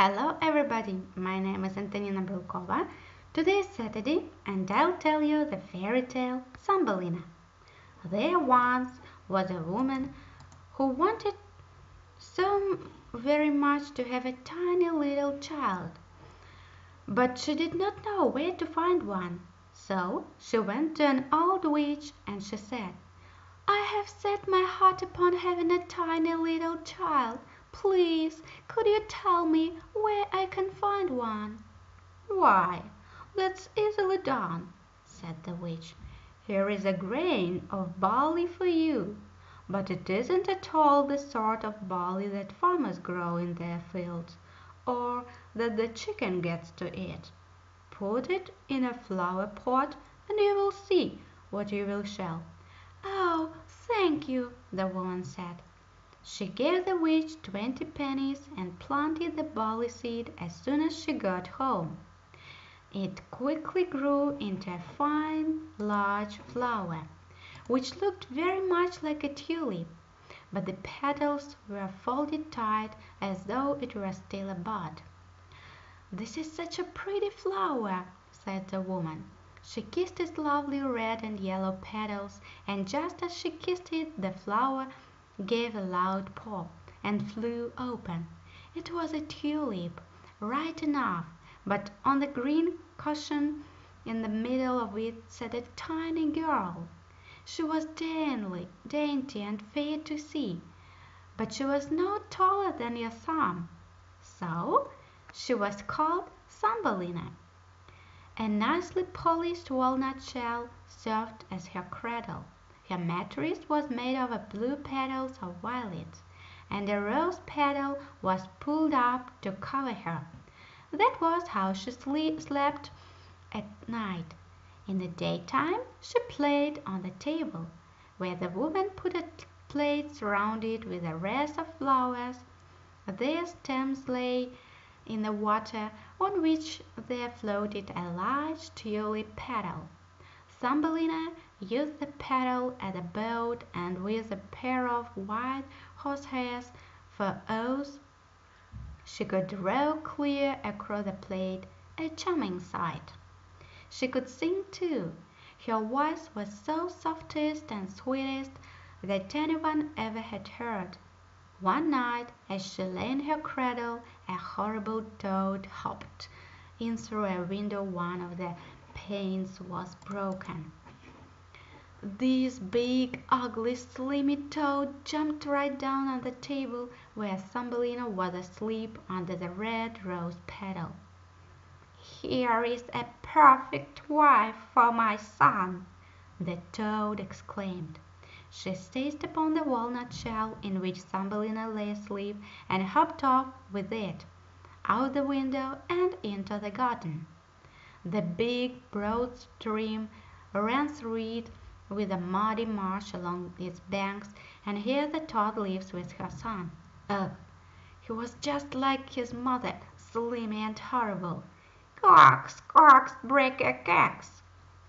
Hello everybody, my name is Antonina Belkova. Today is Saturday and I'll tell you the fairy tale Thumbelina. There once was a woman who wanted so very much to have a tiny little child, but she did not know where to find one. So she went to an old witch and she said, I have set my heart upon having a tiny little child. Please, could you tell me where I can find one?" "Why, that's easily done," said the witch. "Here is a grain of barley for you, but it isn't at all the sort of barley that farmers grow in their fields, or that the chicken gets to eat. Put it in a flower pot and you will see what you will shell." "Oh, thank you," the woman said. She gave the witch twenty pennies and planted the barley seed as soon as she got home. It quickly grew into a fine large flower, which looked very much like a tulip, but the petals were folded tight as though it were still a bud. "This is such a pretty flower," said the woman. She kissed its lovely red and yellow petals, and just as she kissed it the flower gave a loud pop, and flew open. It was a tulip, right enough, but on the green cushion in the middle of it sat a tiny girl. She was dainty, dainty and fair to see, but she was no taller than your thumb. So she was called Thumbelina. A nicely polished walnut shell served as her cradle. Her mattress was made of blue petals of violets, and a rose petal was pulled up to cover her. That was how she slept at night. In the daytime she played on the table, where the woman put a plate surrounded with a wreath of flowers. Their stems lay in the water, on which there floated a large tulip petal. Thumbelina used the paddle as a boat and with a pair of white horsehairs for oars she could row clear across the plate, a charming sight. She could sing, too. Her voice was so softest and sweetest that anyone ever had heard. One night as she lay in her cradle a horrible toad hopped in through a window one of the panes was broken. This big, ugly, slimy toad jumped right down on the table where Thumbelina was asleep under the red rose petal. "Here is a perfect wife for my son!" the toad exclaimed. She seized upon the walnut shell in which Thumbelina lay asleep and hopped off with it, out the window and into the garden. The big, broad stream ran through it with a muddy marsh along its banks, and here the toad lives with her son. Oh, he was just like his mother, slimy and horrible. "Coax, coax, break a cax,"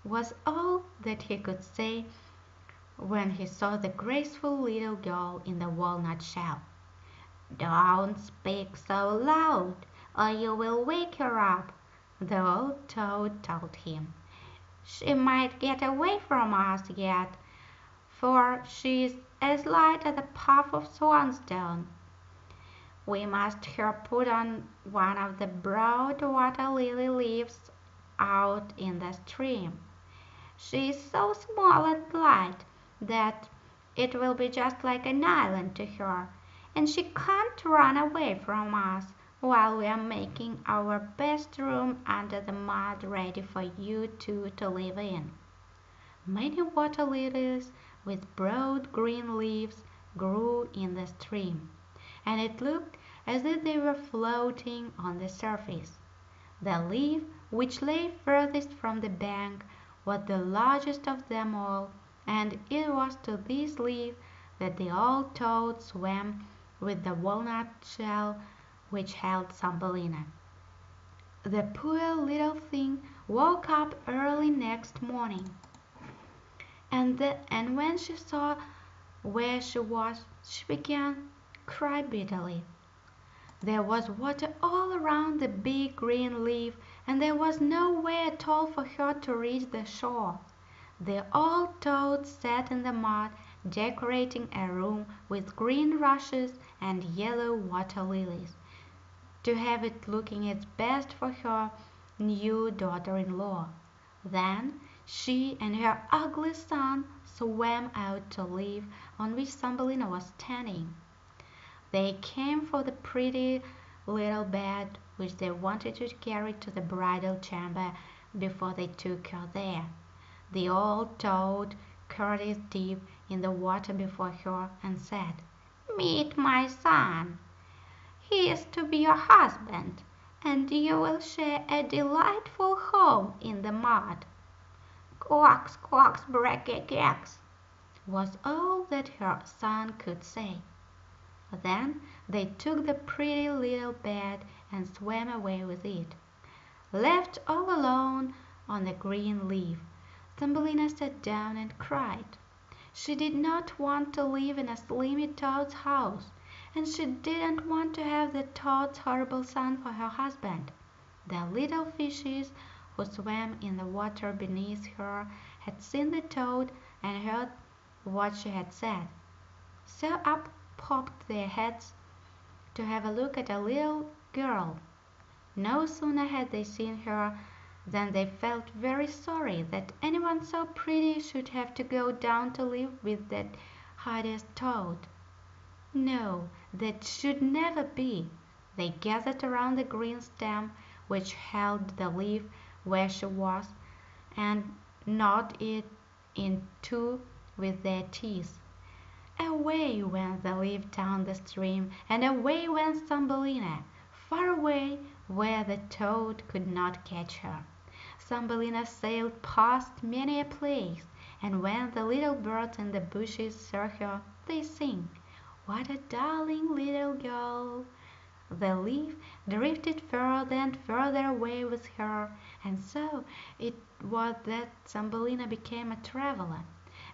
was all that he could say when he saw the graceful little girl in the walnut shell. "Don't speak so loud, or you will wake her up the old toad told him. "She might get away from us yet, for she is as light as a puff of swansdown. We must her put on one of the broad water lily leaves out in the stream. She is so small and light that it will be just like an island to her, and she can't run away from us while we are making our best room under the mud ready for you two to live in. Many water lilies with broad green leaves grew in the stream, and it looked as if they were floating on the surface. The leaf which lay furthest from the bank was the largest of them all, and it was to this leaf that the old toad swam with the walnut shell which held Thumbelina. The poor little thing woke up early next morning, and, the, and when she saw where she was she began to cry bitterly. There was water all around the big green leaf, and there was no way at all for her to reach the shore. The old toad sat in the mud, decorating a room with green rushes and yellow water lilies, to have it looking its best for her new daughter in law. Then she and her ugly son swam out to leaf on which Thumbelina was standing. They came for the pretty little bed which they wanted to carry to the bridal chamber before they took her there. The old toad curtsied deep in the water before her and said, "Meet my son. He is to be your husband, and you will share a delightful home in the mud." "Quox, quox, brekke keks," was all that her son could say. Then they took the pretty little bed and swam away with it. Left all alone on the green leaf, Thumbelina sat down and cried. She did not want to live in a slimy toad's house, and she didn't want to have the toad's horrible son for her husband. The little fishes who swam in the water beneath her had seen the toad and heard what she had said. So up popped their heads to have a look at a little girl. No sooner had they seen her than they felt very sorry that anyone so pretty should have to go down to live with that hideous toad. No, that should never be. They gathered around the green stem which held the leaf where she was, and gnawed it in two with their teeth. Away went the leaf down the stream, and away went Thumbelina, far away where the toad could not catch her. Thumbelina sailed past many a place, and when the little birds in the bushes saw her they sing, "What a darling little girl!" The leaf drifted further and further away with her, and so it was that Thumbelina became a traveler.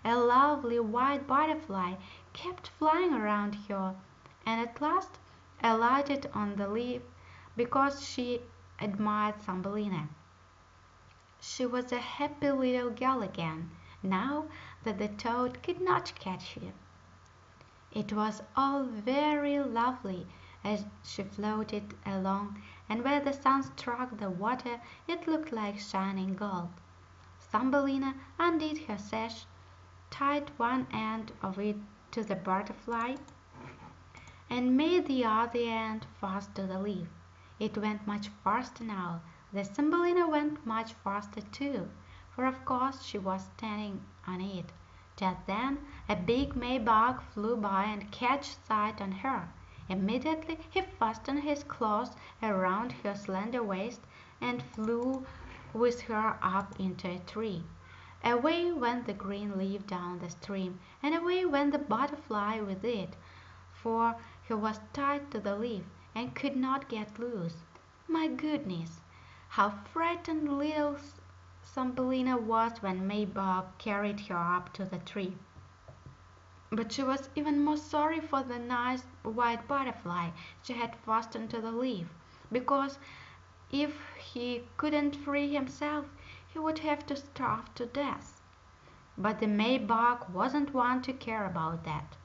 A lovely white butterfly kept flying around her, and at last alighted on the leaf because she admired Thumbelina. She was a happy little girl again, now that the toad could not catch her. It was all very lovely as she floated along, and where the sun struck the water it looked like shining gold. Thumbelina undid her sash tied one end of it to the butterfly, and made the other end fast to the leaf. It went much faster now. The Thumbelina went much faster too, for of course she was standing on it. Just then a big May bug flew by and caught sight on her. Immediately he fastened his claws around her slender waist and flew with her up into a tree. Away went the green leaf down the stream, and away went the butterfly with it, for he was tied to the leaf and could not get loose. My goodness! How frightened little Thumbelina was when May Bug carried her up to the tree. But she was even more sorry for the nice white butterfly she had fastened to the leaf, because if he couldn't free himself he would have to starve to death. But the May bug wasn't one to care about that.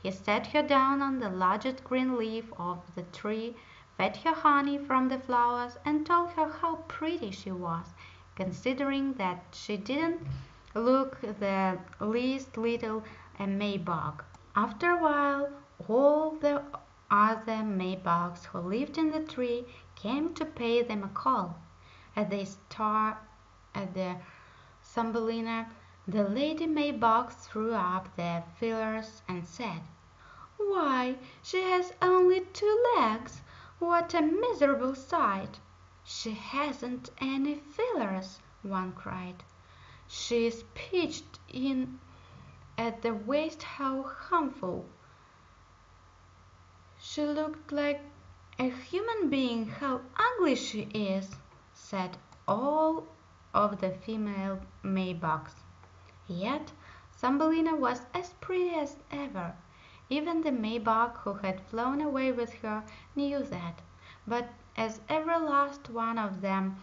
He set her down on the largest green leaf of the tree, fed her honey from the flowers, and told her how pretty she was, considering that she didn't look the least little a May bug. After a while all the other May bugs who lived in the tree came to pay them a call. As they star at the Thumbelina, the Lady May bugs threw up their feelers and said, "Why, she has only two legs! What a miserable sight!" "She hasn't any feelers!" one cried. "She is pitched in at the waist how harmful!" "She looked like a human being how ugly she is!" said all of the female May bugs. Yet Thumbelina was as pretty as ever, Even the May-bug who had flown away with her knew that, but as every last one of them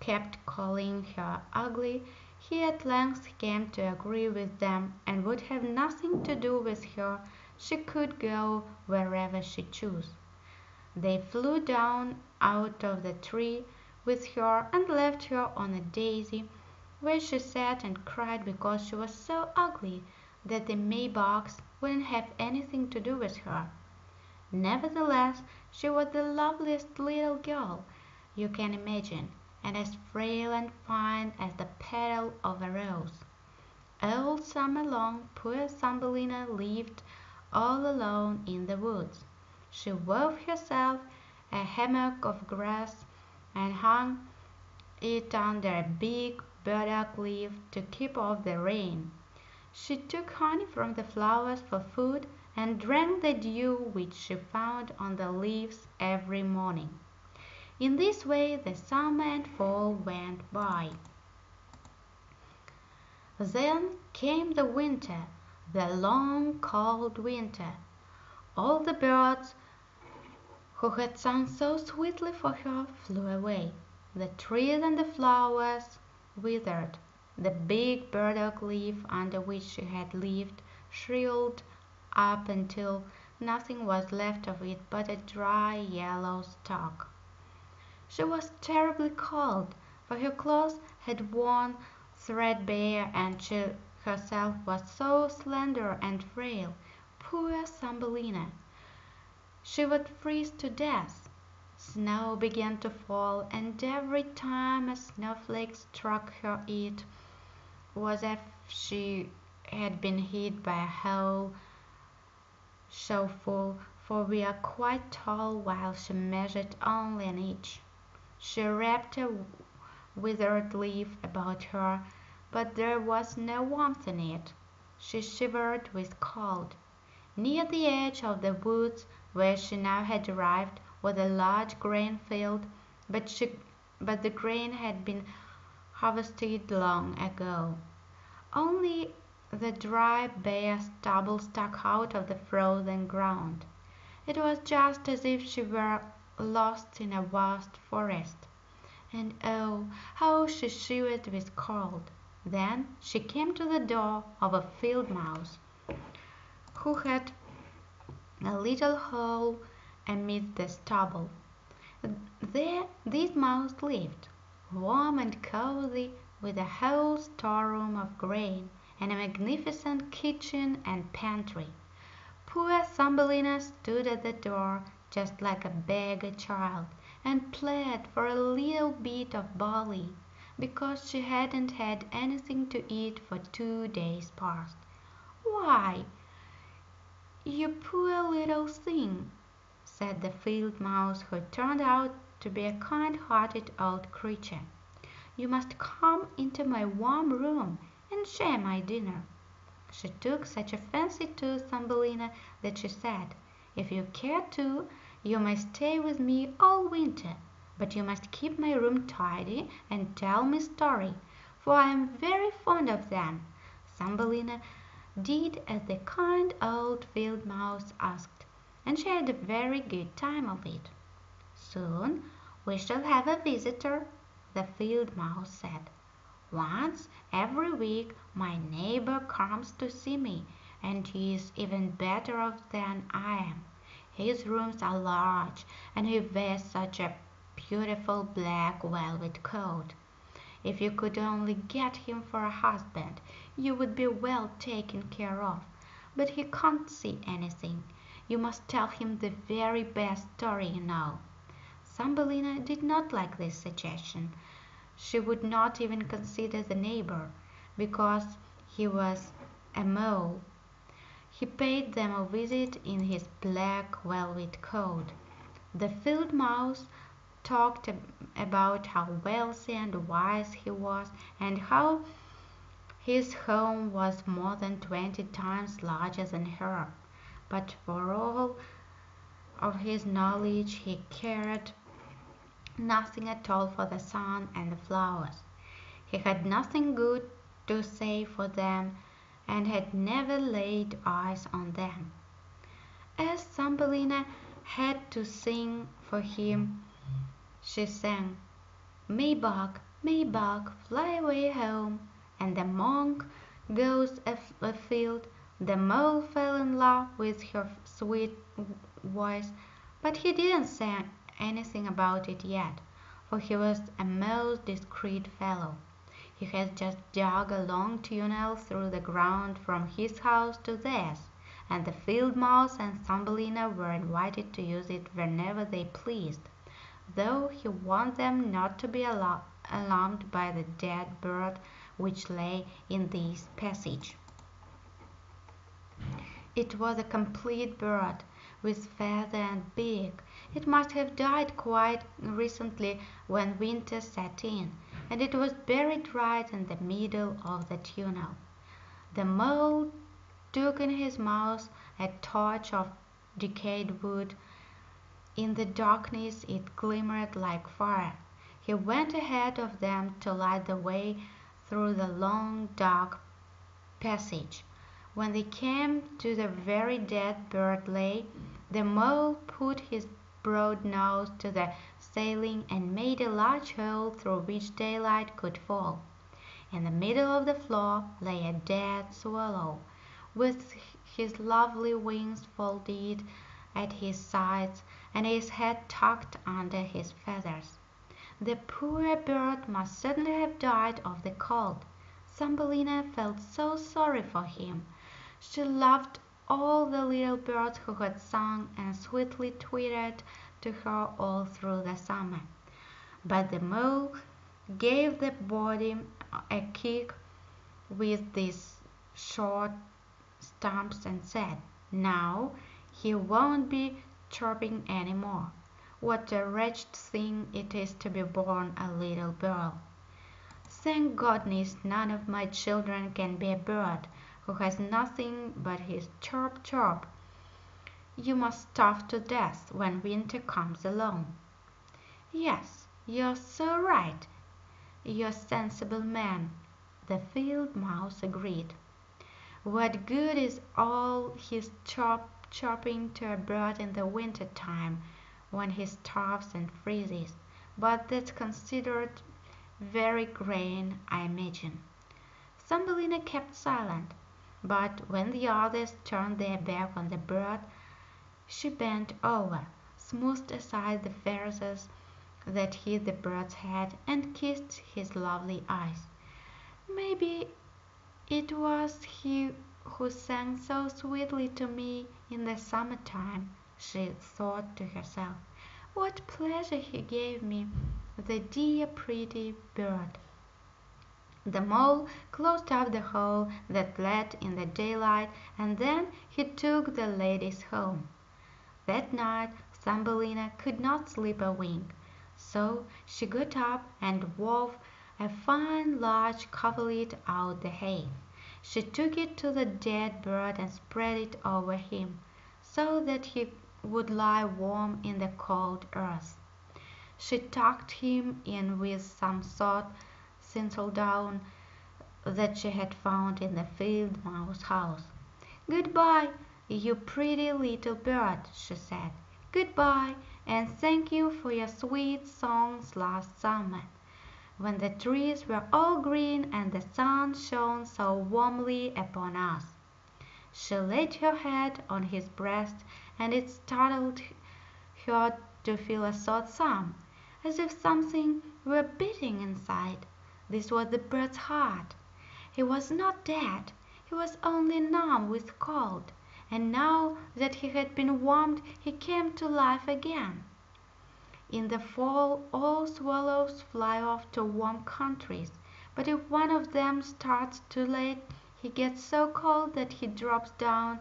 kept calling her ugly, he at length came to agree with them and would have nothing to do with her; she could go wherever she chose. They flew down out of the tree with her and left her on a daisy, where she sat and cried because she was so ugly that the May-bugs wouldn't have anything to do with her. Nevertheless she was the loveliest little girl you can imagine, and as frail and fine as the petal of a rose. All summer long poor Thumbelina lived all alone in the woods. She wove herself a hammock of grass and hung it under a big burdock leaf to keep off the rain. She took honey from the flowers for food and drank the dew which she found on the leaves every morning. In this way the summer and fall went by. Then came the winter, the long cold winter. All the birds who had sung so sweetly for her flew away. The trees and the flowers withered. The big burdock leaf under which she had lived shriveled up until nothing was left of it but a dry yellow stalk. She was terribly cold, for her clothes had worn threadbare and she herself was so slender and frail. Poor Thumbelina! She would freeze to death. Snow began to fall, and every time a snowflake struck her it was as if she had been hit by a whole shovelful, for we are quite tall while she measured only an inch. She wrapped a withered leaf about her, but there was no warmth in it. She shivered with cold. Near the edge of the woods where she now had arrived was a large grain field, but, she, but the grain had been harvested long ago. Only the dry bare stubble stuck out of the frozen ground. It was just as if she were lost in a vast forest. And oh, how she shivered with cold! Then she came to the door of a field mouse, who had a little hole amid the stubble. There this mouse lived, warm and cozy with a whole storeroom of grain, and a magnificent kitchen and pantry. Poor Thumbelina stood at the door just like a beggar child, and plead for a little bit of barley, because she hadn't had anything to eat for two days past. "Why, you poor little thing!" said the field mouse, who turned out to be a kind hearted old creature. You must come into my warm room and share my dinner." She took such a fancy to Thumbelina that she said, "If you care to, you may stay with me all winter, but you must keep my room tidy and tell me stories, for I am very fond of them." Thumbelina did as the kind old field mouse asked, and she had a very good time of it. "Soon we shall have a visitor the field mouse said. "Once every week my neighbor comes to see me, and he is even better off than I am. His rooms are large, and he wears such a beautiful black velvet coat. If you could only get him for a husband you would be well taken care of. But he can't see anything. You must tell him the very best story you know. Thumbelina did not like this suggestion. She would not even consider the neighbor, because he was a mole. He paid them a visit in his black velvet coat. The field mouse talked about how wealthy and wise he was, and how his home was more than twenty times larger than her. But for all of his knowledge he cared nothing at all for the sun and the flowers. He had nothing good to say for them, and had never laid eyes on them. As Thumbelina had to sing for him, she sang, May bug, May bug, fly away home, and the monk goes afield. The mole fell in love with her sweet voice, but he didn't say anything about it yet, for he was a most discreet fellow. He had just dug a long tunnel through the ground from his house to theirs and the field mouse and Thumbelina were invited to use it whenever they pleased, though he warned them not to be alarmed by the dead bird which lay in this passage. It was a complete bird, with feather and beak. It must have died quite recently when winter set in, and it was buried right in the middle of the tunnel. The mole took in his mouth a torch of decayed wood. In the darkness it glimmered like fire. He went ahead of them to light the way through the long dark passage. When they came to the very dead bird lay, the mole put his broad nose to the ceiling and made a large hole through which daylight could fall. In the middle of the floor lay a dead swallow with his lovely wings folded at his sides and his head tucked under his feathers. The poor bird must certainly have died of the cold. Thumbelina felt so sorry for him. She loved all the little birds who had sung and sweetly twittered to her all through the summer. But the mole gave the body a kick with this short stumps and said, "Now he won't be chirping any more. What a wretched thing it is to be born a little bird! Thank goodness none of my children can be a bird who has nothing but his chirp chirp. You must starve to death when winter comes along." "Yes, you're so right, you're a sensible man," the field mouse agreed. What good is all his chirp chirping to a bird in the winter time when he starves and freezes? But that's considered very grand, I imagine." Thumbelina kept silent, but when the others turned their back on the bird she bent over, smoothed aside the feathers that hid the bird's head, and kissed his lovely eyes. "Maybe it was he who sang so sweetly to me in the summer time," she thought to herself. "What pleasure he gave me, the dear pretty bird!" The mole closed up the hole that let in the daylight, and then he took the ladies home. That night Thumbelina could not sleep a wink, so she got up and wove a fine large coverlet out the hay. She took it to the dead bird and spread it over him, so that he would lie warm in the cold earth. She tucked him in with some soft thistledown that she had found in the field mouse house. "Good bye, you pretty little bird," she said. "Good bye, and thank you for your sweet songs last summer when the trees were all green and the sun shone so warmly upon us." She laid her head on his breast, and it startled her to feel a soft thump, as if something were beating inside. This was the bird's heart. He was not dead, he was only numb with cold, and now that he had been warmed he came to life again. In the fall all swallows fly off to warm countries, but if one of them starts too late he gets so cold that he drops down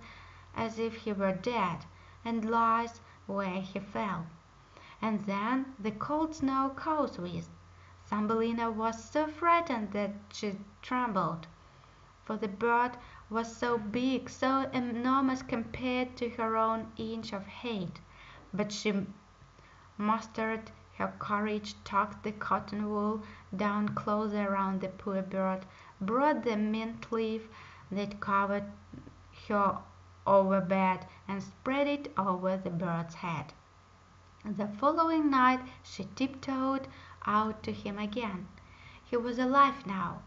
as if he were dead, and lies where he fell. And then the cold snow comes with. Thumbelina was so frightened that she trembled, for the bird was so big, so enormous compared to her own inch of height, but she mustered her courage, tucked the cotton wool down closer around the poor bird, brought the mint leaf that covered her over bed, and spread it over the bird's head. The following night she tiptoed out to him again. He was alive now,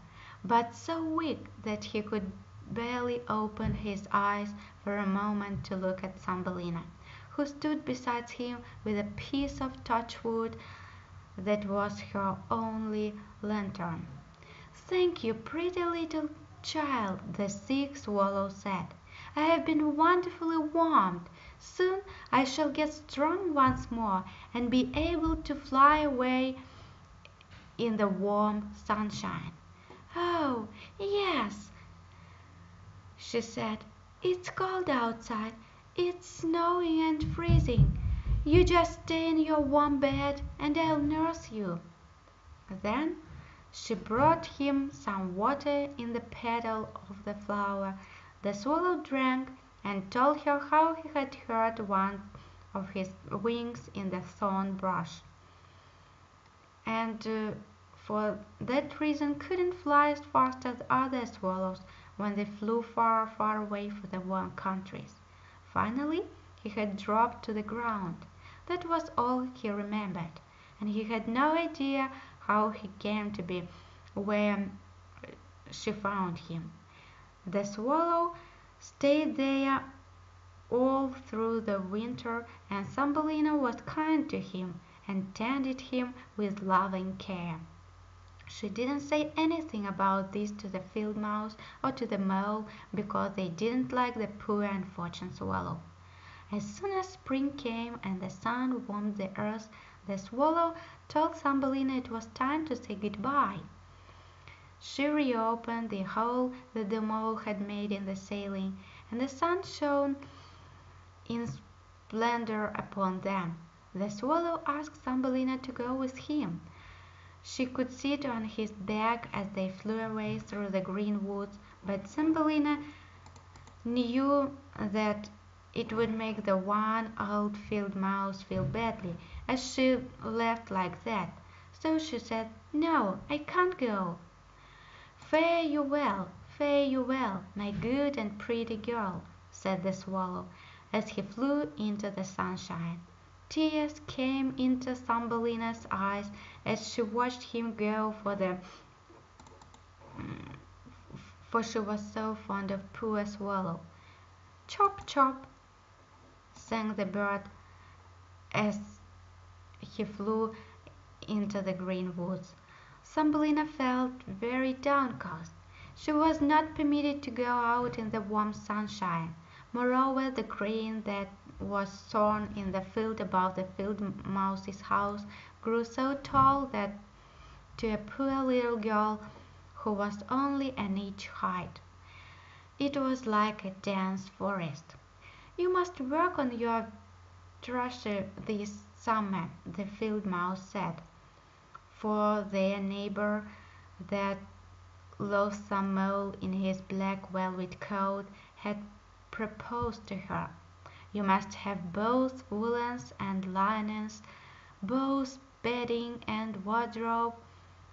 but so weak that he could barely open his eyes for a moment to look at Thumbelina, who stood beside him with a piece of touchwood that was her only lantern. "Thank you, pretty little child," the sick swallow said. "I have been wonderfully warmed. Soon I shall get strong once more and be able to fly away in the warm sunshine." "Oh, yes," she said. "It's cold outside. It's snowing and freezing. You just stay in your warm bed and I'll nurse you." Then she brought him some water in the petal of the flower. The swallow drank and told her how he had hurt one of his wings in the thorn bush, and uh, for that reason couldn't fly as fast as other swallows when they flew far, far away for the warm countries. Finally he had dropped to the ground. That was all he remembered, and he had no idea how he came to be where she found him. The swallow stayed there all through the winter, and Thumbelina was kind to him and tended him with loving care. She didn't say anything about this to the field mouse or to the mole because they didn't like the poor unfortunate swallow. As soon as spring came and the sun warmed the earth, the swallow told Thumbelina it was time to say good bye. She reopened the hole that the mole had made in the ceiling, and the sun shone in splendor upon them. The swallow asked Thumbelina to go with him. She could sit on his back as they flew away through the green woods, but Thumbelina knew that it would make the one old field mouse feel badly as she left like that. So she said, "No, I can't go." "Fare you well, fare you well, my good and pretty girl," said the swallow, as he flew into the sunshine. Tears came into Thumbelina's eyes as she watched him go for the for she was so fond of poor Swallow. "Chop, chop!" sang the bird as he flew into the green woods. Thumbelina felt very downcast. She was not permitted to go out in the warm sunshine. Moreover, the grain that was sown in the field above the field mouse's house grew so tall that to a poor little girl who was only an inch high it was like a dense forest. "You must work on your trousseau this summer," the field mouse said, for their neighbor, that loathsome mole in his black velvet coat, had proposed to her. You must have both woolens and linens, both bedding and wardrobe,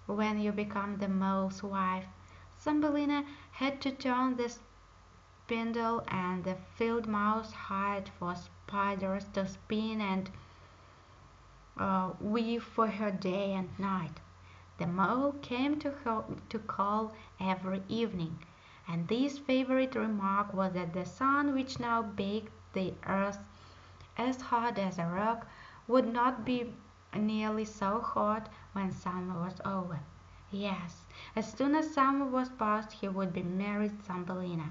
when you become the mole's wife. Thumbelina had to turn the spindle, and the field mouse hired for spiders to spin and uh, weave for her day and night. The mole came to her to call every evening, and this favorite remark was that the sun which now baked the earth as hard as a rock would not be nearly so hot when summer was over. Yes, as soon as summer was past he would be married Thumbelina.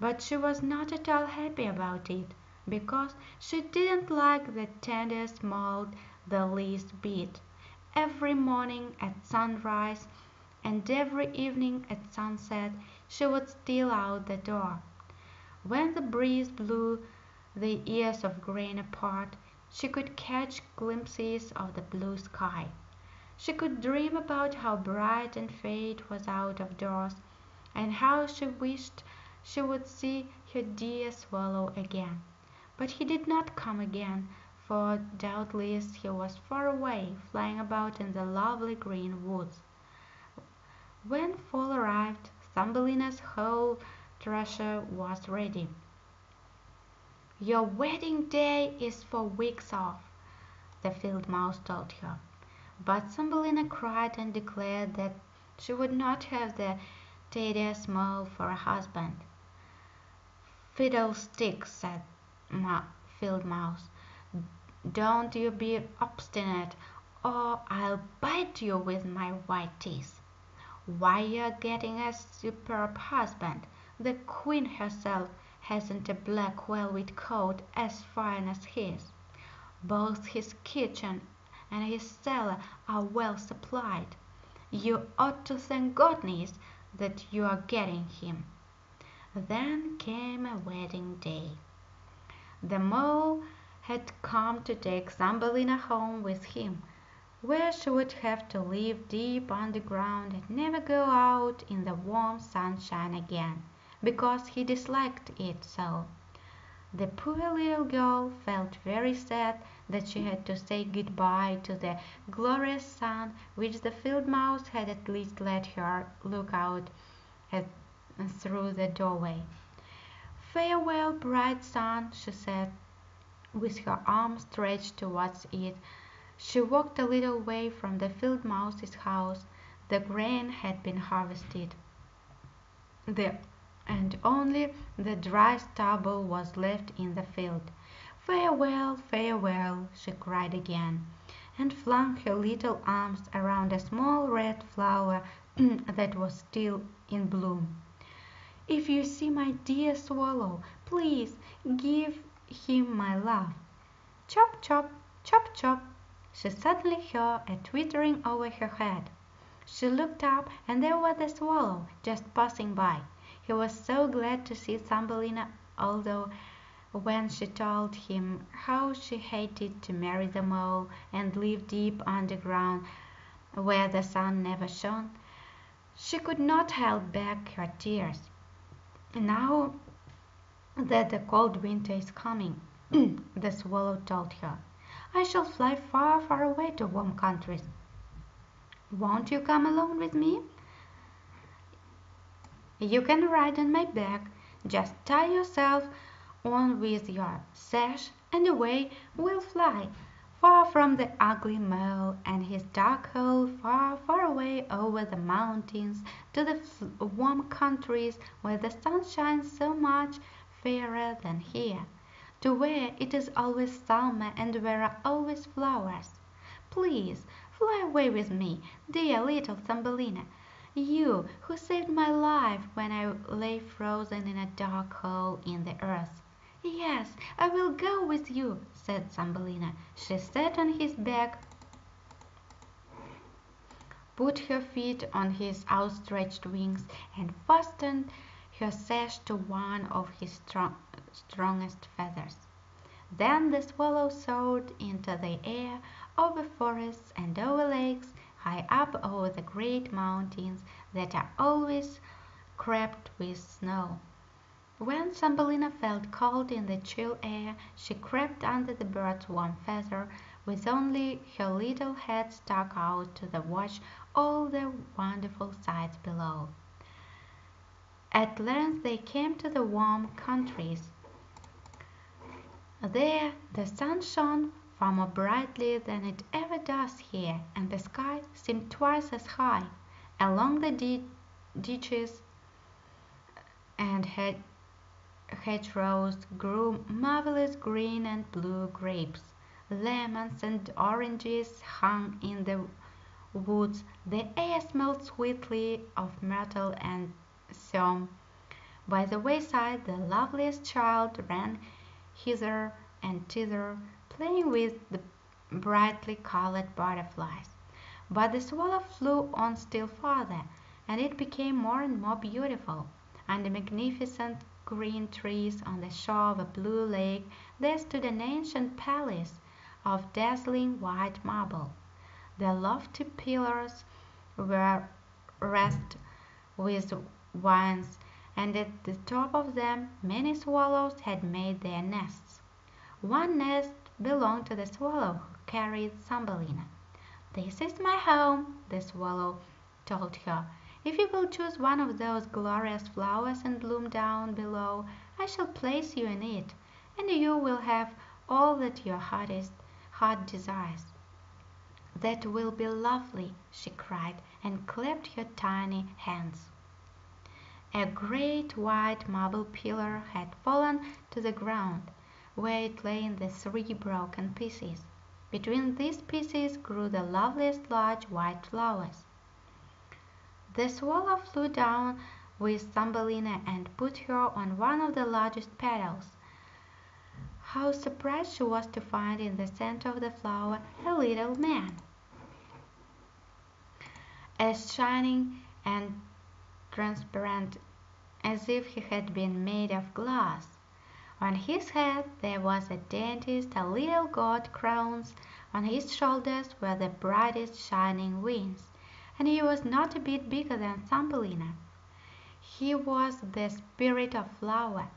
But she was not at all happy about it, because she didn't like the tender mold the least bit. Every morning at sunrise and every evening at sunset she would steal out the door. When the breeze blew the ears of grain apart, she could catch glimpses of the blue sky. She could dream about how bright and fair it was out of doors, and how she wished she would see her dear swallow again. But he did not come again, for doubtless he was far away, flying about in the lovely green woods. When fall arrived, Thumbelina's whole trousseau was ready. Your wedding day is for weeks off, the field mouse told her. But Thumbelina cried and declared that she would not have the tedious mole for a husband. "Fiddlesticks!" said Field Mouse. "Don't you be obstinate, or I'll bite you with my white teeth. Why, you're getting a superb husband. The Queen herself hasn't a black velvet coat as fine as his. Both his kitchen and his cellar are well supplied. You ought to thank goodness that you are getting him." Then came a wedding day. The mole had come to take Thumbelina home with him, where she would have to live deep underground and never go out in the warm sunshine again, because he disliked it so. The poor little girl felt very sad that she had to say good bye to the glorious sun which the field mouse had at least let her look out at through the doorway. "Farewell, bright sun," she said, with her arm stretched towards it. She walked a little way from the field mouse's house. The grain had been harvested. The and only the dry stubble was left in the field. "Farewell, farewell!" she cried again, and flung her little arms around a small red flower that was still in bloom. "If you see my dear swallow, please give him my love." Chop, chop, chop, chop! She suddenly heard a twittering over her head. She looked up, and there was the swallow just passing by. He was so glad to see Thumbelina, although when she told him how she hated to marry the mole and live deep underground where the sun never shone, she could not help back her tears. Now that the cold winter is coming, the swallow told her, I shall fly far, far away to warm countries. Won't you come along with me? You can ride on my back. Just tie yourself on with your sash, and away we'll fly, far from the ugly mole and his dark hole, far, far away over the mountains to the warm countries where the sun shines so much fairer than here, to where it is always summer and where are always flowers. Please fly away with me, dear little Thumbelina. You who saved my life when I lay frozen in a dark hole in the earth." "Yes, I will go with you," said Thumbelina. She sat on his back, put her feet on his outstretched wings, and fastened her sash to one of his strong, strongest feathers. Then the swallow soared into the air over forests and over lakes high up over the great mountains that are always capped with snow. When Thumbelina felt cold in the chill air, she crept under the bird's warm feather, with only her little head stuck out to watch all the wonderful sights below. At length they came to the warm countries. There the sun shone far more brightly than it ever does here, and the sky seemed twice as high. Along the ditches and hedgerows grew marvelous green and blue grapes. Lemons and oranges hung in the woods. The air smelled sweetly of myrtle and thyme. By the wayside the loveliest child ran hither and thither playing with the brightly colored butterflies. But the swallow flew on still farther, and it became more and more beautiful. Under magnificent green trees on the shore of a blue lake there stood an ancient palace of dazzling white marble. The lofty pillars were wreathed with vines, and at the top of them many swallows had made their nests. One nest belonged to the swallow who carried Thumbelina. "This is my home," the swallow told her. "If you will choose one of those glorious flowers and bloom down below, I shall place you in it. and you will have all that your heartest heart desires. That will be lovely, she cried, and clapped her tiny hands. A great white marble pillar had fallen to the ground, where it lay in the three broken pieces. Between these pieces grew the loveliest large white flowers. The swallow flew down with Thumbelina and put her on one of the largest petals. How surprised she was to find in the center of the flower a little man, as shining and transparent as if he had been made of glass. On his head there was the daintiest of little gold crowns, on his shoulders were the brightest shining wings, and he was not a bit bigger than Thumbelina. He was the spirit of flower.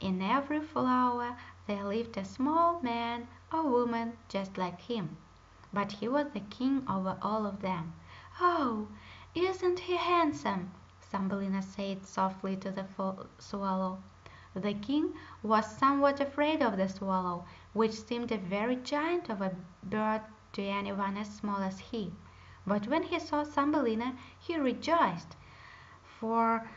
In every flower there lived a small man or woman just like him, but he was the king over all of them. "Oh, isn't he handsome?" Thumbelina said softly to the swallow. The king was somewhat afraid of the swallow, which seemed a very giant of a bird to anyone as small as he. But when he saw Thumbelina he rejoiced, for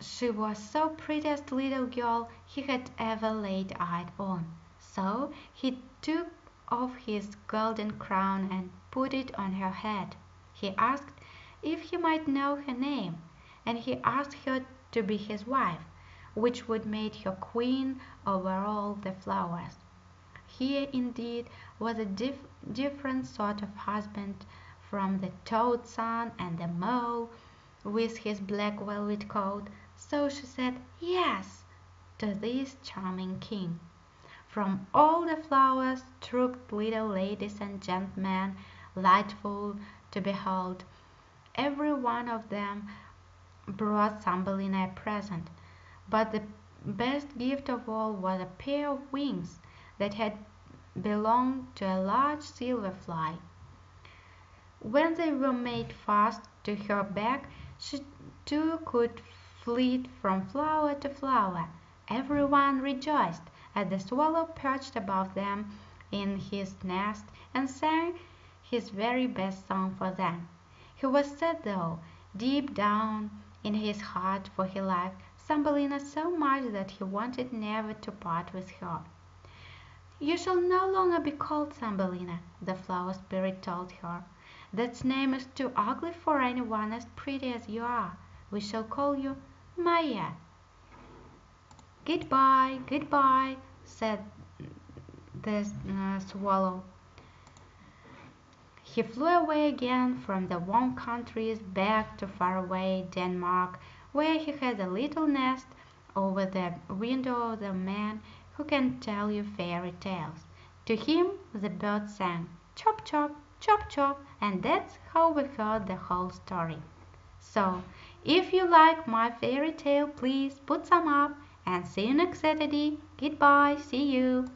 she was so prettiest little girl he had ever laid eyes on. So he took off his golden crown and put it on her head. He asked if he might know her name, and he asked her to be his wife which would make her queen over all the flowers. Here, indeed, was a dif different sort of husband from the toad son and the mole with his black velvet coat, so she said "Yes" to this charming king. From all the flowers trooped little ladies and gentlemen, delightful to behold. Every one of them brought Thumbelina a present. But the best gift of all was a pair of wings that had belonged to a large silver fly. When they were made fast to her back she too could flit from flower to flower. Every one rejoiced as the swallow perched above them in his nest and sang his very best song for them. He was sad though, deep down in his heart, for he liked Thumbelina so much that he wanted never to part with her. "You shall no longer be called Thumbelina," the flower spirit told her. "That name is too ugly for any one as pretty as you are. We shall call you Maia." "Good bye, good bye," said the uh, swallow. He flew away again from the warm countries back to far away Denmark where he has a little nest over the window of the man who can tell you fairy tales. To him the bird sang "Chop, chop, chop, chop," and that's how we heard the whole story. So, if you like my fairy tale, please put some up and see you next Saturday. Goodbye, see you.